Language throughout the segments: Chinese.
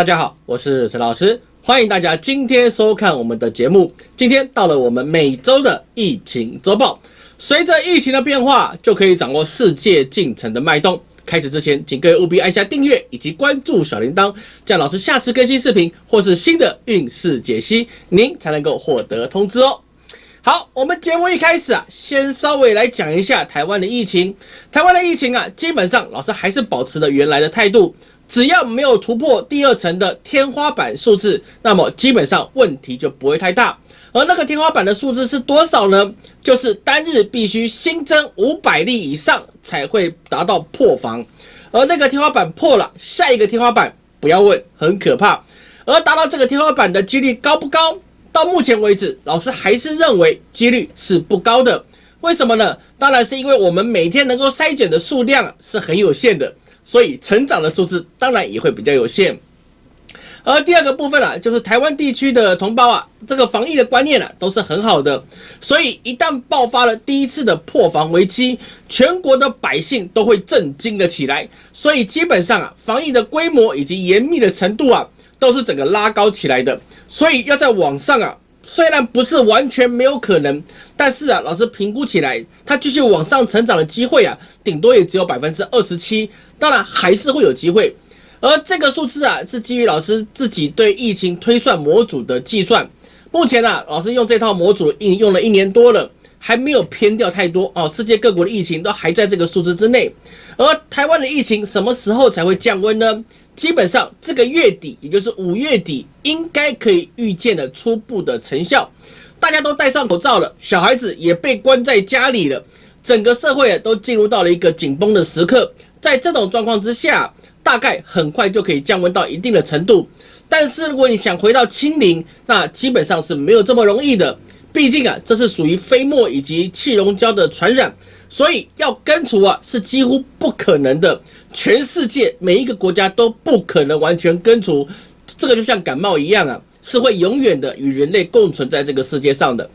大家好，我是陈老师，欢迎大家今天收看我们的节目。今天到了我们每周的疫情周报，随着疫情的变化，就可以掌握世界进程的脉动。开始之前，请各位务必按下订阅以及关注小铃铛，这样老师下次更新视频或是新的运势解析，您才能够获得通知哦。好，我们节目一开始啊，先稍微来讲一下台湾的疫情。台湾的疫情啊，基本上老师还是保持了原来的态度。只要没有突破第二层的天花板数字，那么基本上问题就不会太大。而那个天花板的数字是多少呢？就是单日必须新增五百例以上才会达到破防。而那个天花板破了，下一个天花板不要问，很可怕。而达到这个天花板的几率高不高？到目前为止，老师还是认为几率是不高的。为什么呢？当然是因为我们每天能够筛检的数量是很有限的。所以成长的数字当然也会比较有限，而第二个部分啊，就是台湾地区的同胞啊，这个防疫的观念啊都是很好的，所以一旦爆发了第一次的破防危机，全国的百姓都会震惊了起来，所以基本上啊，防疫的规模以及严密的程度啊，都是整个拉高起来的，所以要在网上啊。虽然不是完全没有可能，但是啊，老师评估起来，它继续往上成长的机会啊，顶多也只有百分之二十七。当然还是会有机会，而这个数字啊，是基于老师自己对疫情推算模组的计算。目前呢，老师用这套模组应用了一年多了，还没有偏掉太多哦。世界各国的疫情都还在这个数字之内，而台湾的疫情什么时候才会降温呢？基本上这个月底，也就是五月底，应该可以预见的初步的成效。大家都戴上口罩了，小孩子也被关在家里了，整个社会都进入到了一个紧绷的时刻。在这种状况之下，大概很快就可以降温到一定的程度。但是如果你想回到清零，那基本上是没有这么容易的。毕竟啊，这是属于飞沫以及气溶胶的传染，所以要根除啊是几乎不可能的。全世界每一个国家都不可能完全根除，这个就像感冒一样啊，是会永远的与人类共存在这个世界上的。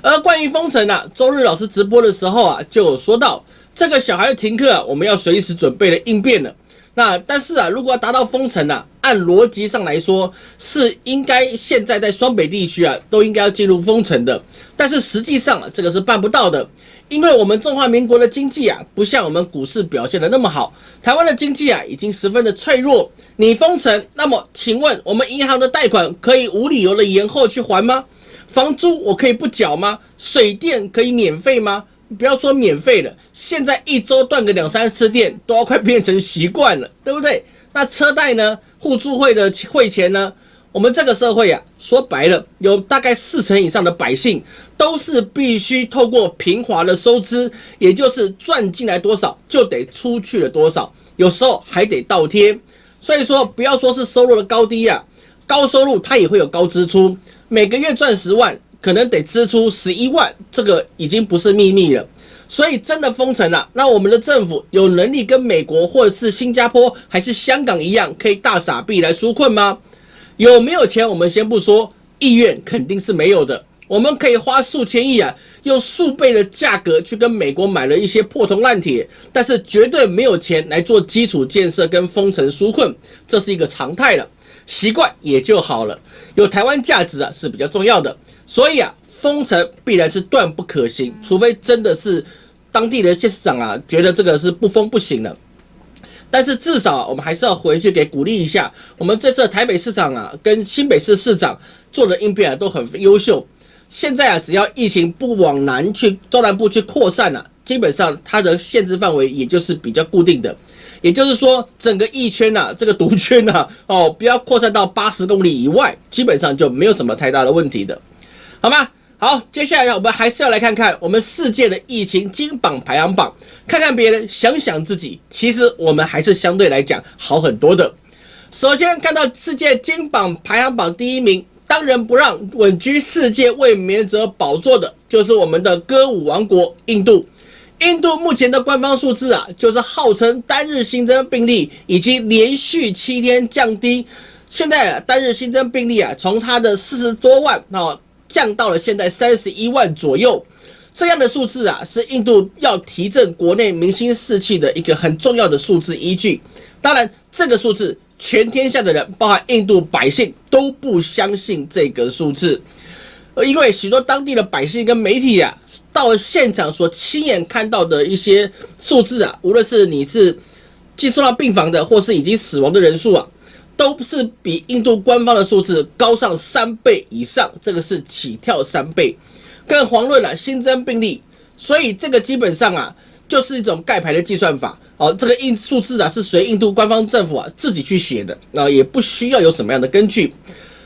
而关于封城啊，周日老师直播的时候啊，就有说到这个小孩的停课，我们要随时准备的应变了。那但是啊，如果要达到封城啊，按逻辑上来说是应该现在在双北地区啊都应该要进入封城的，但是实际上啊，这个是办不到的。因为我们中华民国的经济啊，不像我们股市表现的那么好，台湾的经济啊已经十分的脆弱。你封城，那么请问我们银行的贷款可以无理由的延后去还吗？房租我可以不缴吗？水电可以免费吗？不要说免费了，现在一周断个两三次电都要快变成习惯了，对不对？那车贷呢？互助会的汇钱呢？我们这个社会啊，说白了，有大概四成以上的百姓都是必须透过平滑的收支，也就是赚进来多少就得出去了多少，有时候还得倒贴。所以说，不要说是收入的高低啊，高收入它也会有高支出。每个月赚十万，可能得支出十一万，这个已经不是秘密了。所以真的封城了，那我们的政府有能力跟美国或者是新加坡还是香港一样，可以大傻币来纾困吗？有没有钱？我们先不说，意愿肯定是没有的。我们可以花数千亿啊，用数倍的价格去跟美国买了一些破铜烂铁，但是绝对没有钱来做基础建设跟封城纾困，这是一个常态了，习惯也就好了。有台湾价值啊是比较重要的，所以啊，封城必然是断不可行，除非真的是当地的县市长啊觉得这个是不封不行了。但是至少我们还是要回去给鼓励一下，我们这次台北市长啊，跟新北市市长做的应变啊都很优秀。现在啊，只要疫情不往南去中南部去扩散了，基本上它的限制范围也就是比较固定的，也就是说整个疫圈呐，这个毒圈呐，哦，不要扩散到八十公里以外，基本上就没有什么太大的问题的，好吗？好，接下来我们还是要来看看我们世界的疫情金榜排行榜，看看别人，想想自己，其实我们还是相对来讲好很多的。首先看到世界金榜排行榜第一名，当仁不让，稳居世界卫冕者宝座的，就是我们的歌舞王国印度。印度目前的官方数字啊，就是号称单日新增病例已经连续七天降低，现在啊单日新增病例啊，从它的四十多万啊。降到了现在三十一万左右，这样的数字啊，是印度要提振国内民心士气的一个很重要的数字依据。当然，这个数字全天下的人，包含印度百姓，都不相信这个数字。因为许多当地的百姓跟媒体啊，到了现场所亲眼看到的一些数字啊，无论是你是寄送到病房的，或是已经死亡的人数啊，都是比印度官方的数字高上三倍以上，这个是起跳三倍。更遑论了新增病例，所以这个基本上啊，就是一种盖牌的计算法。哦，这个印数字啊，是随印度官方政府啊自己去写的，啊，也不需要有什么样的根据。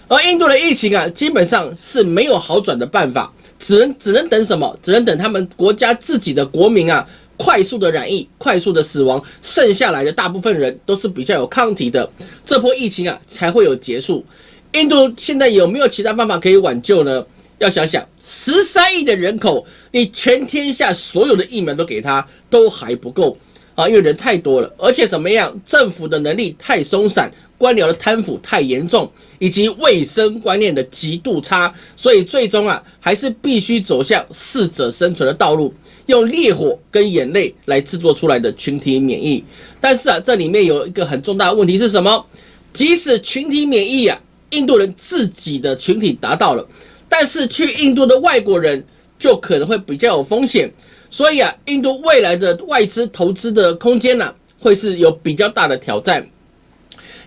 而印度的疫情啊，基本上是没有好转的办法，只能只能等什么？只能等他们国家自己的国民啊，快速的染疫，快速的死亡，剩下来的大部分人都是比较有抗体的，这波疫情啊才会有结束。印度现在有没有其他方法可以挽救呢？要想想，十三亿的人口，你全天下所有的疫苗都给他，都还不够啊，因为人太多了，而且怎么样，政府的能力太松散。官僚的贪腐太严重，以及卫生观念的极度差，所以最终啊，还是必须走向适者生存的道路，用烈火跟眼泪来制作出来的群体免疫。但是啊，这里面有一个很重大的问题是什么？即使群体免疫啊，印度人自己的群体达到了，但是去印度的外国人就可能会比较有风险。所以啊，印度未来的外资投资的空间呢，会是有比较大的挑战。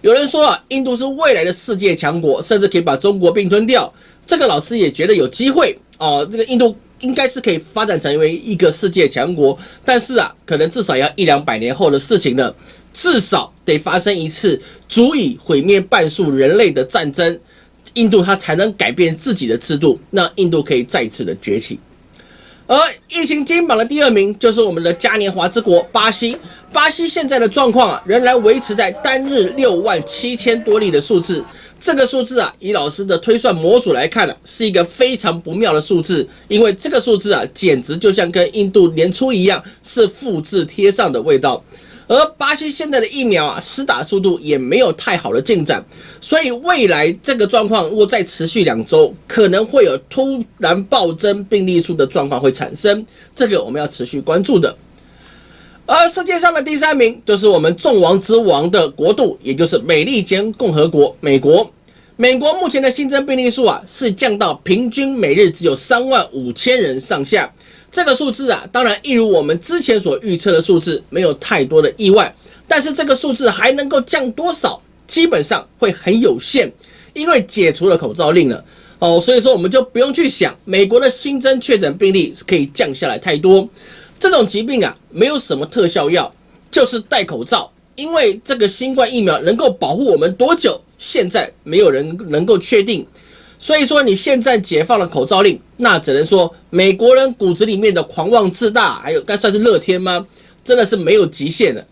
有人说啊，印度是未来的世界强国，甚至可以把中国并吞掉。这个老师也觉得有机会哦。这个印度应该是可以发展成为一个世界强国，但是啊，可能至少要一两百年后的事情了。至少得发生一次足以毁灭半数人类的战争，印度它才能改变自己的制度，让印度可以再次的崛起。而疫情金榜的第二名就是我们的嘉年华之国巴西。巴西现在的状况啊，仍然维持在单日六万七千多例的数字。这个数字啊，以老师的推算模组来看呢，是一个非常不妙的数字，因为这个数字啊，简直就像跟印度年初一样，是复制贴上的味道。而巴西现在的疫苗啊，施打速度也没有太好的进展，所以未来这个状况如果再持续两周，可能会有突然暴增病例数的状况会产生，这个我们要持续关注的。而世界上的第三名就是我们众王之王的国度，也就是美利坚共和国——美国。美国目前的新增病例数啊，是降到平均每日只有三万五千人上下。这个数字啊，当然一如我们之前所预测的数字，没有太多的意外。但是这个数字还能够降多少？基本上会很有限，因为解除了口罩令了哦，所以说我们就不用去想美国的新增确诊病例是可以降下来太多。这种疾病啊，没有什么特效药，就是戴口罩。因为这个新冠疫苗能够保护我们多久，现在没有人能够确定。所以说，你现在解放了口罩令，那只能说美国人骨子里面的狂妄自大，还有该算是乐天吗？真的是没有极限的。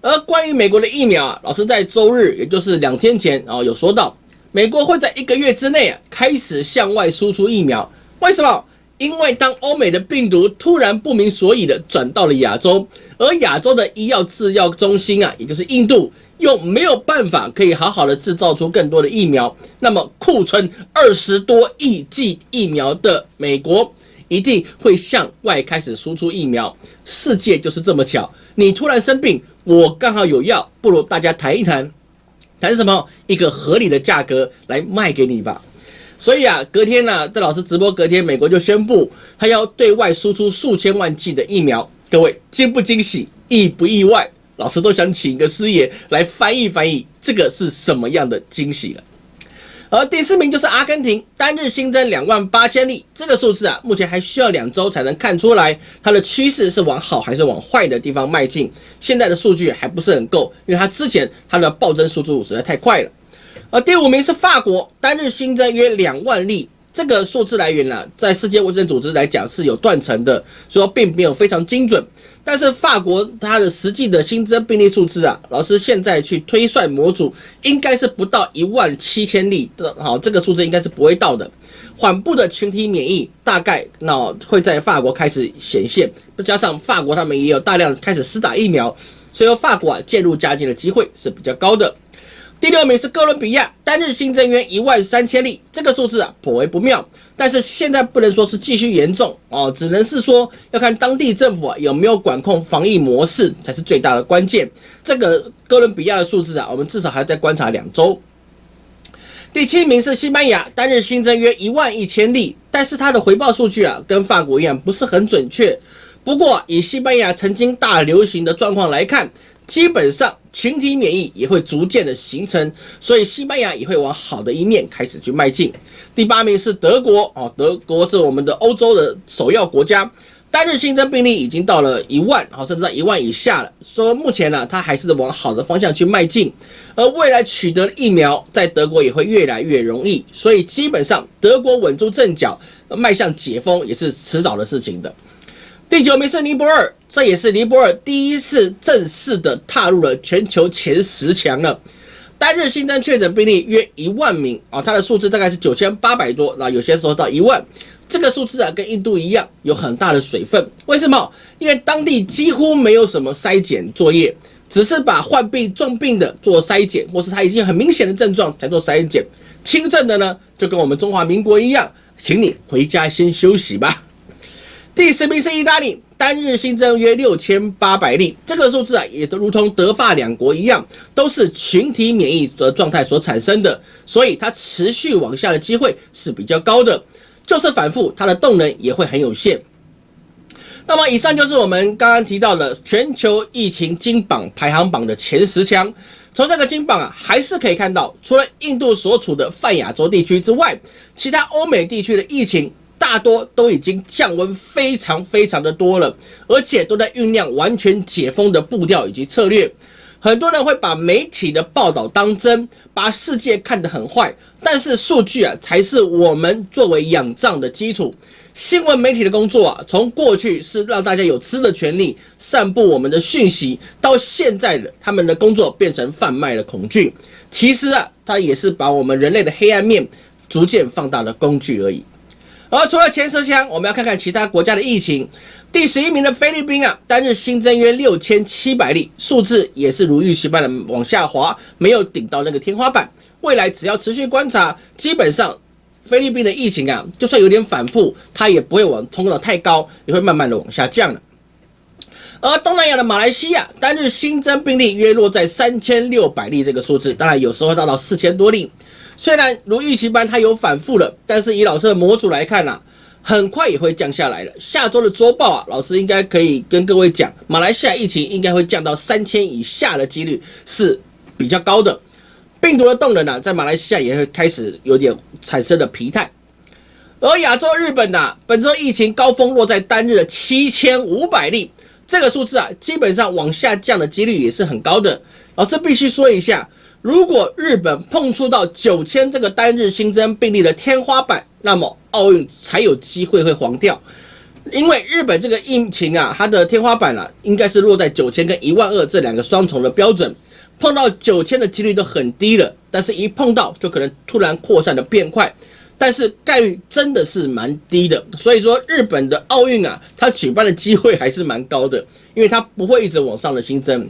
而关于美国的疫苗啊，老师在周日，也就是两天前啊，有说到，美国会在一个月之内啊开始向外输出疫苗。为什么？因为当欧美的病毒突然不明所以的转到了亚洲，而亚洲的医药制药中心啊，也就是印度。又没有办法可以好好的制造出更多的疫苗，那么库存二十多亿剂疫苗的美国一定会向外开始输出疫苗。世界就是这么巧，你突然生病，我刚好有药，不如大家谈一谈，谈什么？一个合理的价格来卖给你吧。所以啊，隔天呢，在老师直播隔天，美国就宣布他要对外输出数千万剂的疫苗。各位惊不惊喜，意不意外？老师都想请一个师爷来翻译翻译，这个是什么样的惊喜了？而第四名就是阿根廷，单日新增两万八千例，这个数字啊，目前还需要两周才能看出来它的趋势是往好还是往坏的地方迈进。现在的数据还不是很够，因为它之前它的暴增速度实在太快了。而第五名是法国，单日新增约两万例。这个数字来源呢，在世界卫生组织来讲是有断层的，说并没有非常精准。但是法国它的实际的新增病例数字啊，老师现在去推算模组，应该是不到一万七千例的，好，这个数字应该是不会到的。缓步的群体免疫大概那会在法国开始显现，再加上法国他们也有大量开始施打疫苗，所以法国啊渐入佳境的机会是比较高的。第六名是哥伦比亚，单日新增约一万三千例，这个数字啊颇为不妙。但是现在不能说是继续严重哦，只能是说要看当地政府啊有没有管控防疫模式才是最大的关键。这个哥伦比亚的数字啊，我们至少还要再观察两周。第七名是西班牙，单日新增约一万一千例，但是它的回报数据啊跟法国一样不是很准确。不过以西班牙曾经大流行的状况来看。基本上群体免疫也会逐渐的形成，所以西班牙也会往好的一面开始去迈进。第八名是德国哦，德国是我们的欧洲的首要国家，单日新增病例已经到了一万，好甚至在一万以下了。说目前呢，它还是往好的方向去迈进，而未来取得疫苗在德国也会越来越容易，所以基本上德国稳住阵脚，迈向解封也是迟早的事情的。第九名是尼泊尔，这也是尼泊尔第一次正式的踏入了全球前十强了。单日新增确诊病例约一万名啊，它的数字大概是九千八百多，那有些时候到一万。这个数字啊，跟印度一样，有很大的水分。为什么？因为当地几乎没有什么筛检作业，只是把患病重病的做筛检，或是他已经很明显的症状才做筛检。轻症的呢，就跟我们中华民国一样，请你回家先休息吧。第十名是意大利，单日新增约六千八百例，这个数字啊，也都如同德法两国一样，都是群体免疫的状态所产生的，所以它持续往下的机会是比较高的，就是反复，它的动能也会很有限。那么以上就是我们刚刚提到的全球疫情金榜排行榜的前十强，从这个金榜啊，还是可以看到，除了印度所处的泛亚洲地区之外，其他欧美地区的疫情。大多都已经降温非常非常的多了，而且都在酝酿完全解封的步调以及策略。很多人会把媒体的报道当真，把世界看得很坏，但是数据啊才是我们作为仰仗的基础。新闻媒体的工作啊，从过去是让大家有吃的权利，散布我们的讯息，到现在的他们的工作变成贩卖了恐惧。其实啊，它也是把我们人类的黑暗面逐渐放大的工具而已。而除了前十强，我们要看看其他国家的疫情。第十一名的菲律宾啊，单日新增约六千七百例，数字也是如预期般的往下滑，没有顶到那个天花板。未来只要持续观察，基本上菲律宾的疫情啊，就算有点反复，它也不会往冲到太高，也会慢慢的往下降的。而东南亚的马来西亚，单日新增病例约落在三千六百例这个数字，当然有时候会达到四千多例。虽然如预期般它有反复了，但是以老师的模组来看呐，很快也会降下来了。下周的周报啊，老师应该可以跟各位讲，马来西亚疫情应该会降到三千以下的几率是比较高的。病毒的动能呢，在马来西亚也会开始有点产生了疲态。而亚洲日本呢，本周疫情高峰落在单日的七千五百例，这个数字啊，基本上往下降的几率也是很高的。老师必须说一下。如果日本碰触到九千这个单日新增病例的天花板，那么奥运才有机会会黄掉。因为日本这个疫情啊，它的天花板啊，应该是落在九千跟一万二这两个双重的标准，碰到九千的几率都很低了，但是一碰到就可能突然扩散的变快，但是概率真的是蛮低的。所以说日本的奥运啊，它举办的机会还是蛮高的，因为它不会一直往上的新增。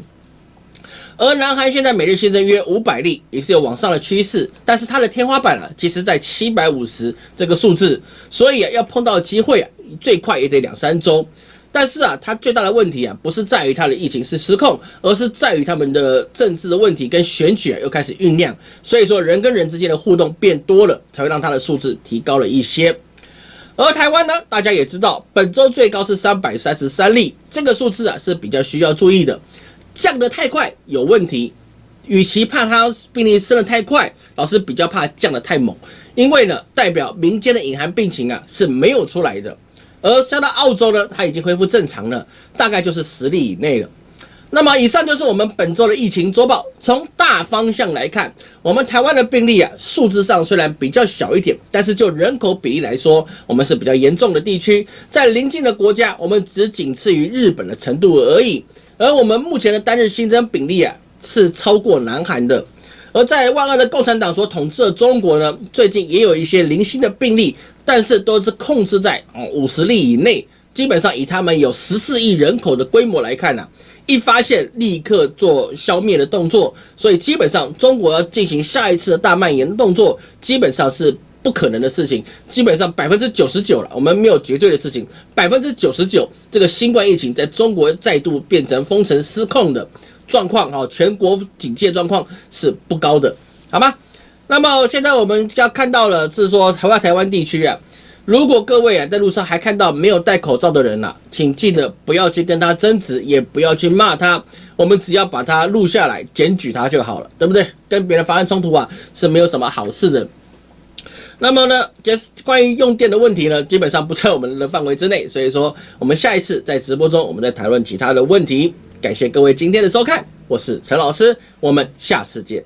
而南韩现在每日新增约五百例，也是有往上的趋势，但是它的天花板啊，其实在七百五十这个数字，所以啊，要碰到机会啊，最快也得两三周。但是啊，它最大的问题啊，不是在于它的疫情是失控，而是在于他们的政治的问题跟选举啊又开始酝酿，所以说人跟人之间的互动变多了，才会让它的数字提高了一些。而台湾呢，大家也知道，本周最高是三百三十三例，这个数字啊是比较需要注意的。降得太快有问题，与其怕它病例升得太快，老师比较怕降得太猛，因为呢，代表民间的隐含病情啊是没有出来的。而下到澳洲呢，它已经恢复正常了，大概就是十例以内了。那么以上就是我们本周的疫情周报。从大方向来看，我们台湾的病例啊，数字上虽然比较小一点，但是就人口比例来说，我们是比较严重的地区。在邻近的国家，我们只仅次于日本的程度而已。而我们目前的单日新增病例啊，是超过南韩的。而在万恶的共产党所统治的中国呢，最近也有一些零星的病例，但是都是控制在哦五十例以内。基本上以他们有十四亿人口的规模来看呢，一发现立刻做消灭的动作，所以基本上中国要进行下一次的大蔓延动作，基本上是不可能的事情。基本上百分之九十九了，我们没有绝对的事情，百分之九十九这个新冠疫情在中国再度变成封城失控的状况啊，全国警戒状况是不高的，好吗？那么现在我们要看到了是说台湾台湾地区啊。如果各位啊在路上还看到没有戴口罩的人呐，请记得不要去跟他争执，也不要去骂他，我们只要把他录下来检举他就好了，对不对？跟别人发生冲突啊是没有什么好事的。那么呢，就是关于用电的问题呢，基本上不在我们的范围之内，所以说我们下一次在直播中我们再谈论其他的问题。感谢各位今天的收看，我是陈老师，我们下次见。